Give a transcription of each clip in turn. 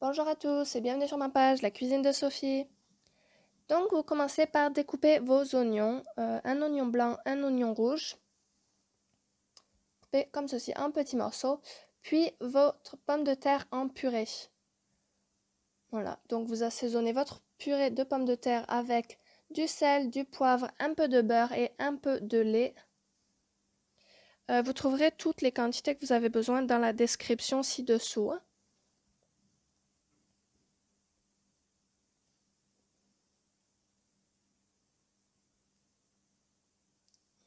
Bonjour à tous et bienvenue sur ma page La cuisine de Sophie. Donc vous commencez par découper vos oignons, euh, un oignon blanc, un oignon rouge. Coupez comme ceci en petits morceaux, puis votre pomme de terre en purée. Voilà, donc vous assaisonnez votre purée de pommes de terre avec du sel, du poivre, un peu de beurre et un peu de lait. Euh, vous trouverez toutes les quantités que vous avez besoin dans la description ci-dessous.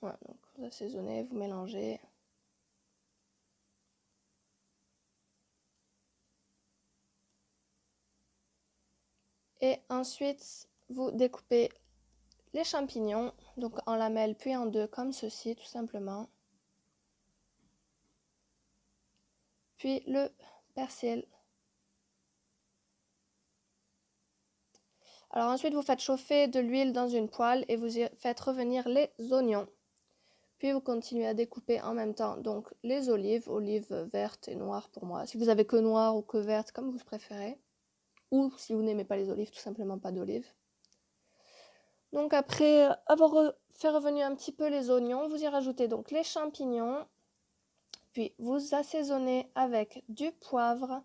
Vous assaisonnez, vous mélangez. Et ensuite, vous découpez les champignons, donc en lamelles puis en deux comme ceci tout simplement. Puis le persil. Alors ensuite, vous faites chauffer de l'huile dans une poêle et vous y faites revenir les oignons. Puis vous continuez à découper en même temps donc les olives, olives vertes et noires pour moi. Si vous avez que noires ou que vertes, comme vous préférez. Ou si vous n'aimez pas les olives, tout simplement pas d'olives. Donc après avoir fait revenir un petit peu les oignons, vous y rajoutez donc les champignons. Puis vous assaisonnez avec du poivre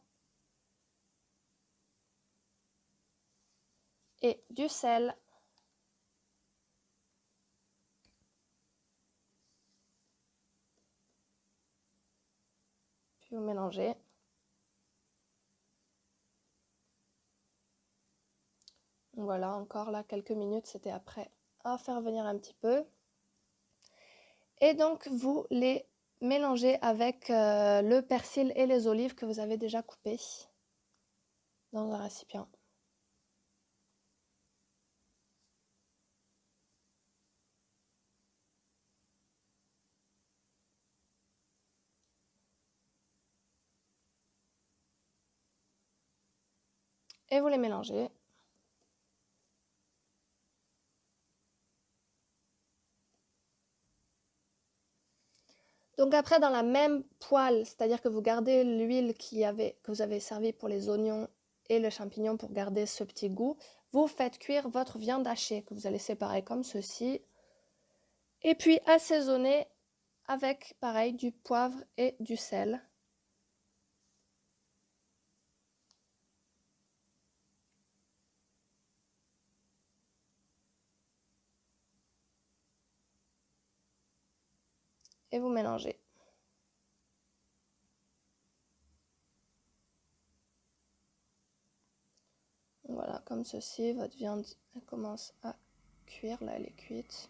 et du sel. Puis vous mélangez. Voilà, encore là, quelques minutes, c'était après à faire venir un petit peu. Et donc, vous les mélangez avec euh, le persil et les olives que vous avez déjà coupées dans un récipient. Et vous les mélangez. Donc après, dans la même poêle, c'est-à-dire que vous gardez l'huile que vous avez servi pour les oignons et le champignon pour garder ce petit goût, vous faites cuire votre viande hachée que vous allez séparer comme ceci. Et puis assaisonner avec, pareil, du poivre et du sel. Et vous mélangez. Voilà, comme ceci, votre viande commence à cuire, là elle est cuite.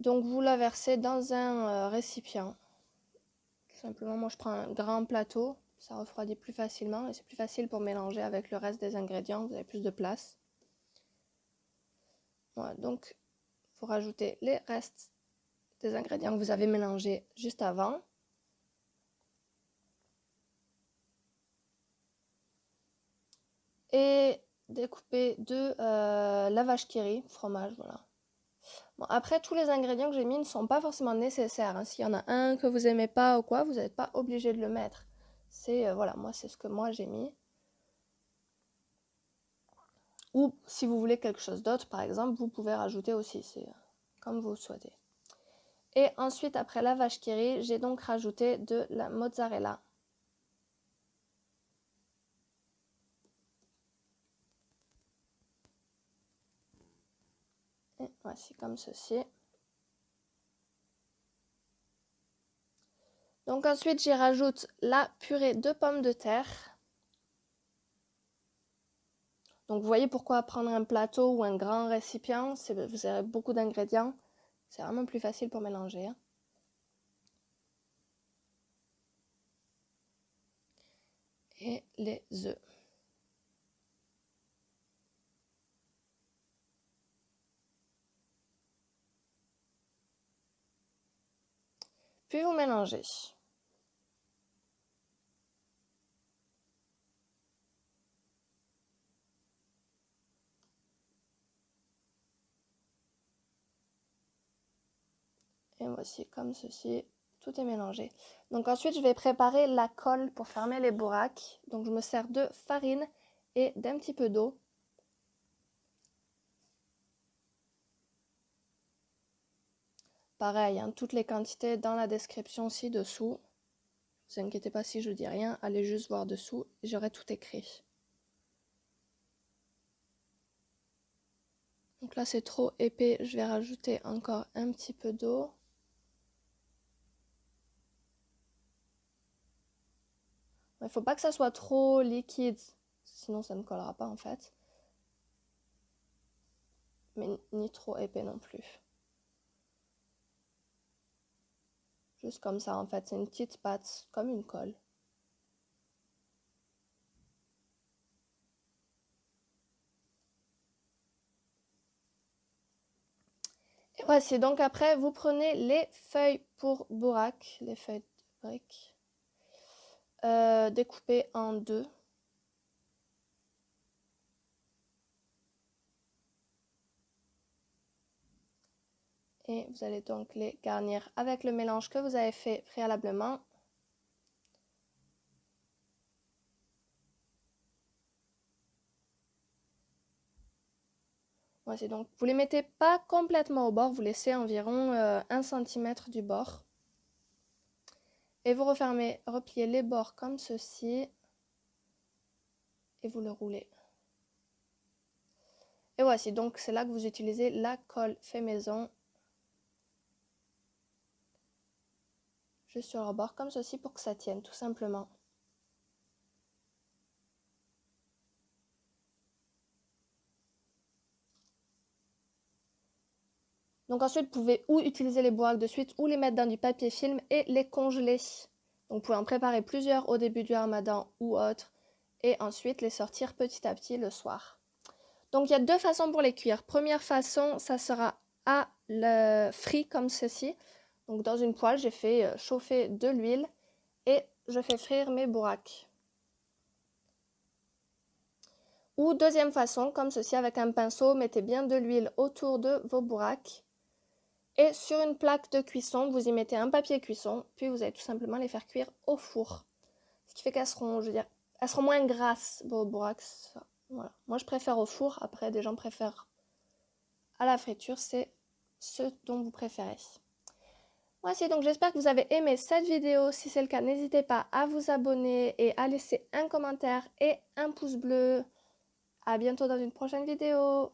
Donc vous la versez dans un euh, récipient. Simplement, moi je prends un grand plateau, ça refroidit plus facilement et c'est plus facile pour mélanger avec le reste des ingrédients, vous avez plus de place. Voilà, donc vous rajoutez les restes des ingrédients que vous avez mélangés juste avant. Et découper de euh, la vache qui fromage, voilà. Bon, après, tous les ingrédients que j'ai mis ne sont pas forcément nécessaires. Hein. S'il y en a un que vous aimez pas ou quoi, vous n'êtes pas obligé de le mettre. C'est, euh, voilà, moi, c'est ce que moi j'ai mis. Ou si vous voulez quelque chose d'autre, par exemple, vous pouvez rajouter aussi, c'est euh, comme vous souhaitez. Et ensuite, après la vache qui j'ai donc rajouté de la mozzarella. Et voici comme ceci. Donc ensuite, j'y rajoute la purée de pommes de terre. Donc vous voyez pourquoi prendre un plateau ou un grand récipient, vous avez beaucoup d'ingrédients. C'est vraiment plus facile pour mélanger. Hein. Et les œufs. Puis vous mélangez. Et voici comme ceci. tout est mélangé. Donc ensuite, je vais préparer la colle pour fermer les bourraques. Donc je me sers de farine et d'un petit peu d'eau. Pareil, hein, toutes les quantités dans la description ci-dessous. Ne vous inquiétez pas si je dis rien, allez juste voir dessous, j'aurai tout écrit. Donc là c'est trop épais, je vais rajouter encore un petit peu d'eau. Il ne faut pas que ça soit trop liquide, sinon ça ne collera pas en fait. Mais ni trop épais non plus. Juste comme ça en fait, c'est une petite pâte, comme une colle. Et voici, donc après vous prenez les feuilles pour bourraque, les feuilles de briques, euh, découpées en deux. Et vous allez donc les garnir avec le mélange que vous avez fait préalablement. Voici donc, vous les mettez pas complètement au bord, vous laissez environ 1 euh, cm du bord. Et vous refermez, repliez les bords comme ceci. Et vous le roulez. Et voici, donc c'est là que vous utilisez la colle fait maison juste sur le bord comme ceci pour que ça tienne tout simplement. Donc ensuite, vous pouvez ou utiliser les bourraques de suite ou les mettre dans du papier film et les congeler. Donc vous pouvez en préparer plusieurs au début du ramadan ou autre et ensuite les sortir petit à petit le soir. Donc il y a deux façons pour les cuire. Première façon, ça sera à le frit comme ceci. Donc dans une poêle, j'ai fait euh, chauffer de l'huile et je fais frire mes bourraques. Ou deuxième façon, comme ceci avec un pinceau, mettez bien de l'huile autour de vos bourraques. Et sur une plaque de cuisson, vous y mettez un papier cuisson, puis vous allez tout simplement les faire cuire au four. Ce qui fait qu'elles seront, je veux dire, elles seront moins grasses, bourraques. Voilà. Moi, je préfère au four. Après, des gens préfèrent à la friture. C'est ce dont vous préférez. Voici donc j'espère que vous avez aimé cette vidéo. Si c'est le cas, n'hésitez pas à vous abonner et à laisser un commentaire et un pouce bleu. A bientôt dans une prochaine vidéo.